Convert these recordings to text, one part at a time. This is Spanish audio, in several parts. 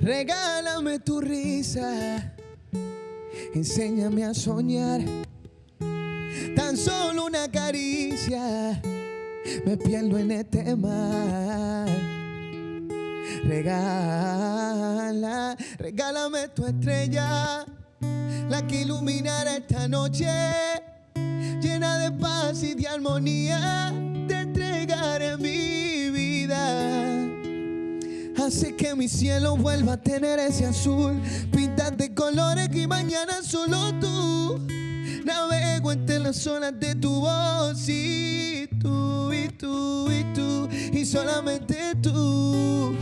Regálame tu risa, enséñame a soñar. Tan solo una caricia, me pierdo en este mar. Regala, regálame tu estrella, la que iluminará esta noche, llena de paz y de armonía, Hace que mi cielo vuelva a tener ese azul, pintas de colores que mañana solo tú. Navego entre las olas de tu voz y tú, y tú, y tú, y solamente tú.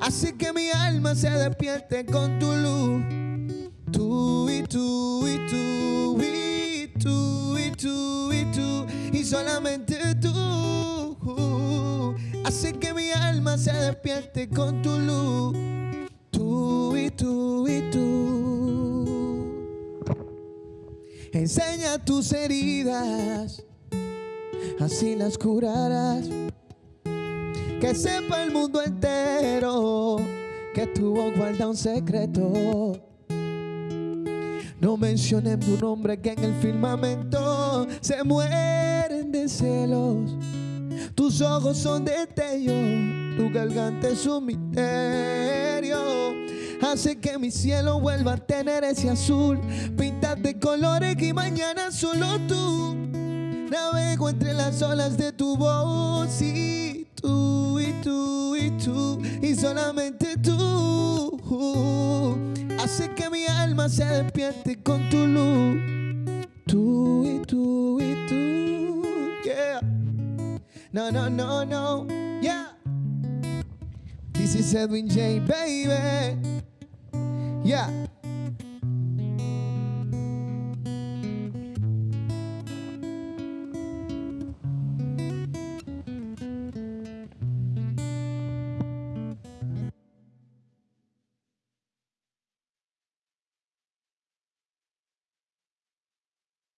Hace que mi alma se despierte con tu luz. Tú y tú, y tú, y tú, y tú, y tú, y solamente tú. Hace que se despierte con tu luz. Tú y tú y tú. Enseña tus heridas, así las curarás. Que sepa el mundo entero que tu voz guarda un secreto. No mencionen tu nombre que en el firmamento se mueren de celos. Tus ojos son destellos, tu garganta es un misterio. Hace que mi cielo vuelva a tener ese azul, pintas de colores que mañana solo tú. Navego entre las olas de tu voz y tú, y tú, y tú, y solamente tú. Hace que mi alma se despierte con tu luz. No, no, no, no, yeah. This is Edwin J, baby. Yeah.